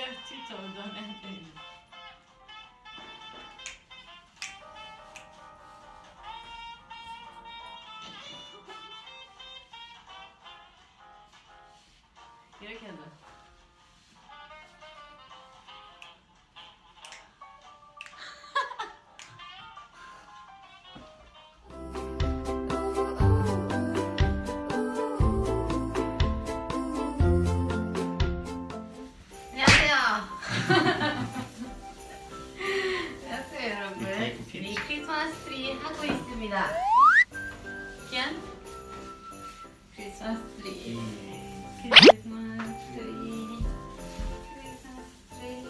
avvertito da me. Gerek elde. 안녕하세요 여러분. 우리 크리스마스 트리 하고 있습니다. 짠. 크리스마스 트리. 크리스마스 트리. 크리스마스 트리.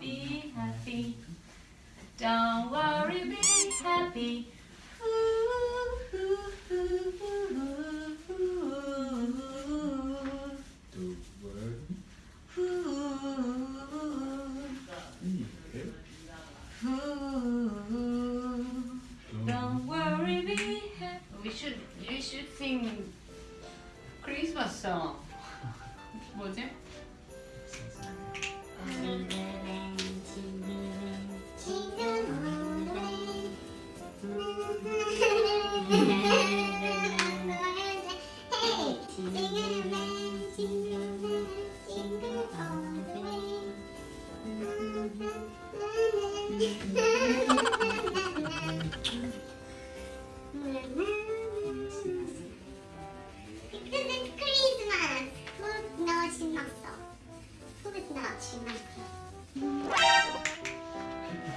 Be happy. Don't worry, be happy. should you should sing Christmas song. 뭐지?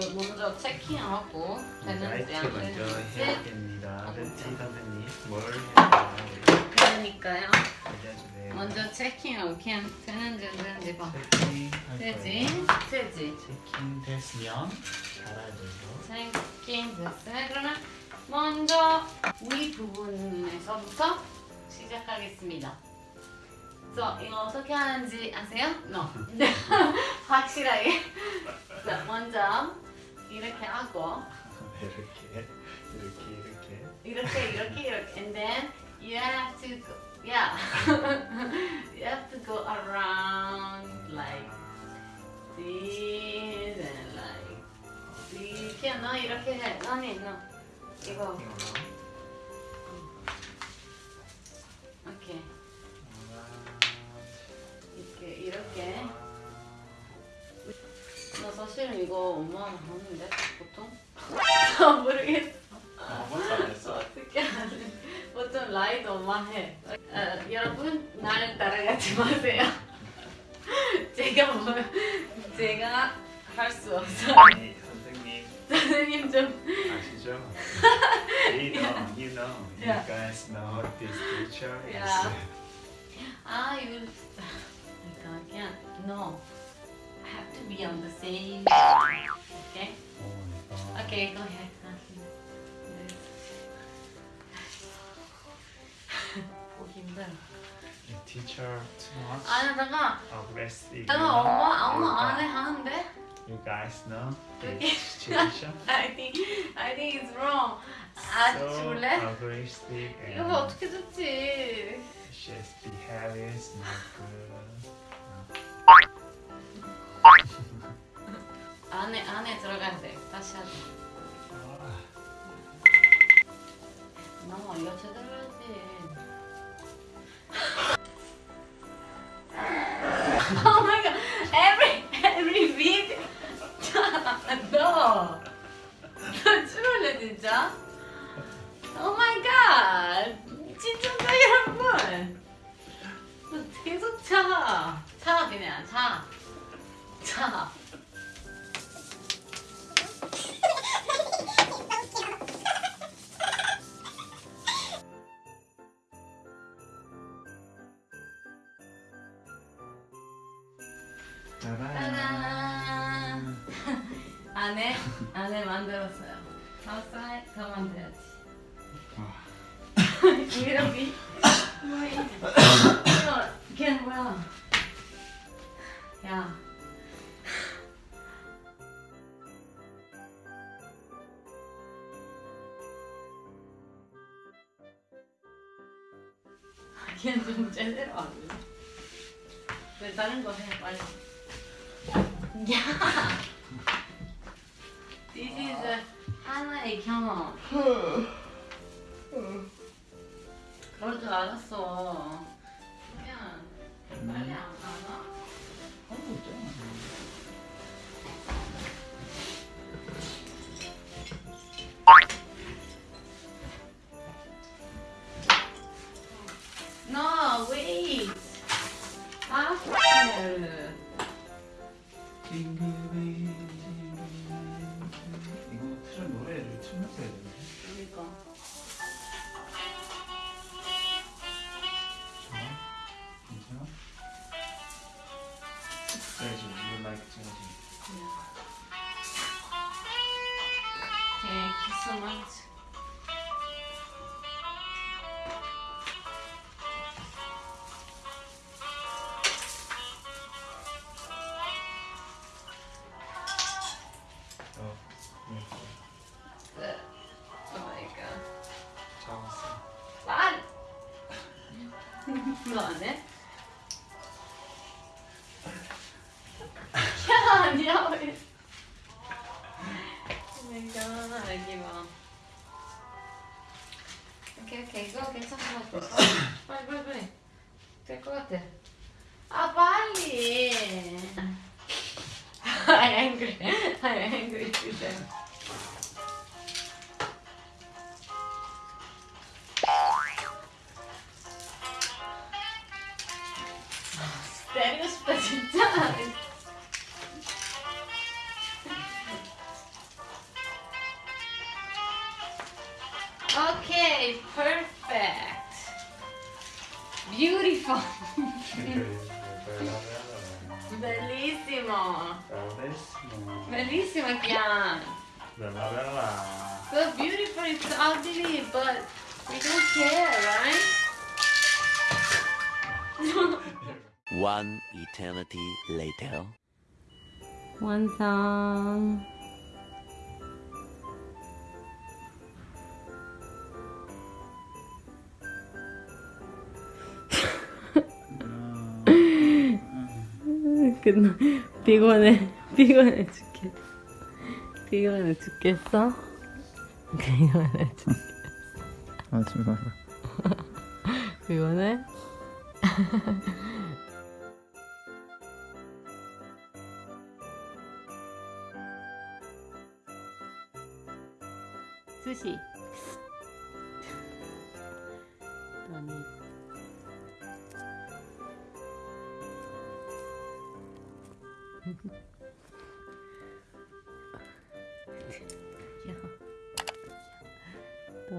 이거 먼저 체킹하고 되는지 라이트 안 먼저 되는지 해야 됩니다. 벤티 선생님 뭘 해야 되나요? 그러니까요. 알려주세요. 먼저 체킹하고 그냥 되는지 안 되는지 봐. 체킹할 되지? 거예요. 되지? 체킹 됐으면 달아줘요. 체킹 됐어요. 그러면 먼저 위 부분에서부터 시작하겠습니다. 그래서 이거 어떻게 하는지 아세요? No. 확실하게. 자, 먼저 이렇게 하고 이렇게 이렇게 이렇게 이렇게 이렇게 이렇게 and then you have to go yeah you have to go around like this and like 이렇게 너 이렇게 해 너니 너 이거 사실은 이거 엄마는 하는데 보통? 아 모르겠어. 아무것도 안 했어. 어떻게 하는 보통 라이드 엄마 해. 어, 여러분 나를 따라가지 마세요. 제가 뭐 제가 할 수 없어요 아니 선생님. 선생님 좀. 아시죠? You know, you know, you guys know this teacher is. Yeah. 아 이거 그러니까 그냥 no. I have to be on the same okay Oh my god. okay go ahead 보기 힘들어 The teacher too much 아니 잠깐 aggressive. 잠깐 you know? 엄마 엄마 안해 하는데 You guys know Okay. this situation? I think I think it's wrong 아 so 줄래? aggressive 이거 and 어떻게 줬지 she's behavior is not good. 안에 안에 들어가야 돼. 다시 하자. 아, 너 이거 제대로 해야지. Oh my god. Every every video 너. 너 죽을래 진짜? Oh my god. 진짜 여러분 너 계속 차. 차 그냥 차. 차. 안에 만들었어요. outside 더 만들어야지. 이러기. 뭐야? 이거 걔 뭐야? 야. 걔는 좀 제대로 안 해. 왜 다른 거 해, 빨리. 야! 하나의 경험. 그럴 줄 알았어. 그냥 빨리 안 가나? 하고 있잖아. No, wait. After. changing. You like changing. Yeah. Thank you so much. Lan! Lan ne? 오케이 오케이 이거 괜찮은 것 같아. 빨리 빨리 빨리. 될 것 같아. 아 빨리. I'm angry. I'm angry today. 때리고 싶다 진짜. Bellissimo. Bellissimo Kian. So beautiful, it's ugly, but we don't care, right? One eternity later. 완성. 끝나 피곤해 피곤해 죽겠 피곤해 죽겠어? 피곤해 죽 하지 마라. 피곤해? 수시. 아니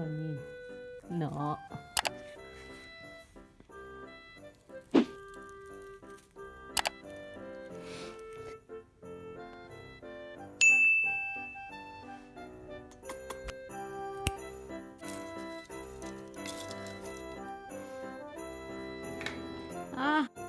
rồi nhìn nở Ah. À.